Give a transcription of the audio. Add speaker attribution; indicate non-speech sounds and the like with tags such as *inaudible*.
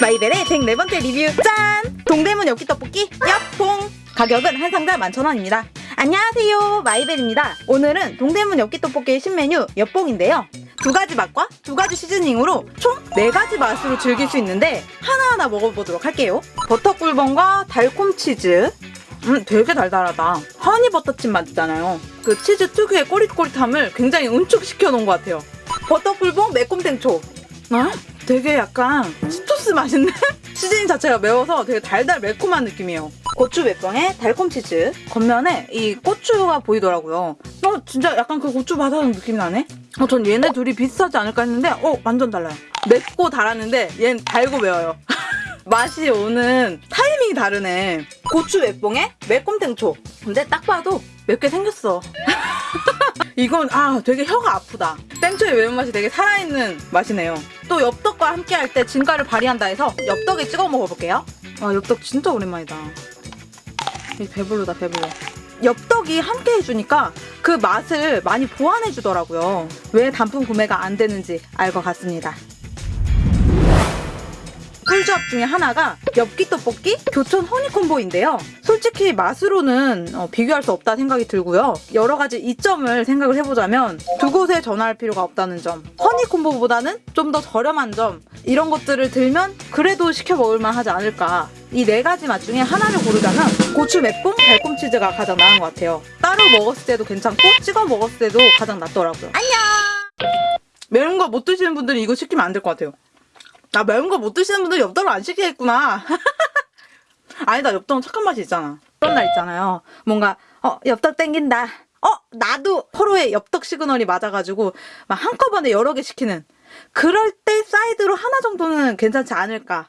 Speaker 1: 마이벨의 104번째 리뷰 짠! 동대문 엽기 떡볶이 엽봉! 가격은 한 상자당 11,000원입니다. 안녕하세요 마이벨입니다. 오늘은 동대문 엽기 떡볶이의 신메뉴 엽봉인데요. 두 가지 맛과 두 가지 seasoning으로 총 네 가지 맛으로 즐길 수 있는데 하나하나 먹어보도록 할게요. 버터 꿀봉과 달콤 치즈 음 되게 달달하다. 허니버터칩 맛 있잖아요. 그 치즈 특유의 꼬릿꼬릿함을 굉장히 응축시켜 놓은 것 같아요. 버터 꿀봉 매콤 탱초 아? 되게 약간 치토스 맛인데? 시즈닝 자체가 매워서 되게 달달 매콤한 느낌이에요. 고추 맵빵에 달콤 치즈, 겉면에 이 고추가 보이더라고요. 어, 진짜 약간 그 고추 바삭한 느낌이 나네? 어, 전 얘네 둘이 비슷하지 않을까 했는데, 어, 완전 달라요. 맵고 달았는데, 얘는 달고 매워요. *laughs* 맛이 오는 타이밍이 다르네. 고추 맵봉에 매콤 탱초. 근데 딱 봐도 맵게 생겼어. *laughs* 이건 아 되게 혀가 아프다. 땡초의 매운맛이 되게 살아있는 맛이네요. 또 엽떡과 함께 할 때 진가를 발휘한다 해서 엽떡에 찍어 먹어볼게요. 아 엽떡 진짜 오랜만이다. 이 배불러다 배불러. 엽떡이 함께 해주니까 그 맛을 많이 보완해주더라고요. 왜 단품 구매가 안 되는지 알 것 같습니다. 꿀조합 중에 하나가 엽기 떡볶이 교촌 허니콤보인데요. 솔직히 맛으로는 어, 비교할 수 없다 생각이 들고요. 여러 가지 이점을 생각을 해보자면 두 곳에 전화할 필요가 없다는 점, 허니 콤보보다는 좀 더 저렴한 점 이런 것들을 들면 그래도 시켜 먹을만 하지 않을까. 이네 가지 맛 중에 하나를 고르자면 고추 맵봉 달콤 치즈가 가장 나은 것 같아요. 따로 먹었을 때도 괜찮고 찍어 먹었을 때도 가장 낫더라고요. 안녕. 매운 거 못 드시는 분들은 이거 시키면 안 될 것 같아요. 나 매운 거 못 드시는 분들 엽떡을 안 시키겠구나. *laughs* 아니다, 엽떡은 착한 맛이 있잖아. 그런 날 있잖아요. 뭔가, 어, 엽떡 땡긴다. 어, 나도 서로의 엽떡 시그널이 맞아가지고 막 한꺼번에 여러 개 시키는. 그럴 때 사이드로 하나 정도는 괜찮지 않을까.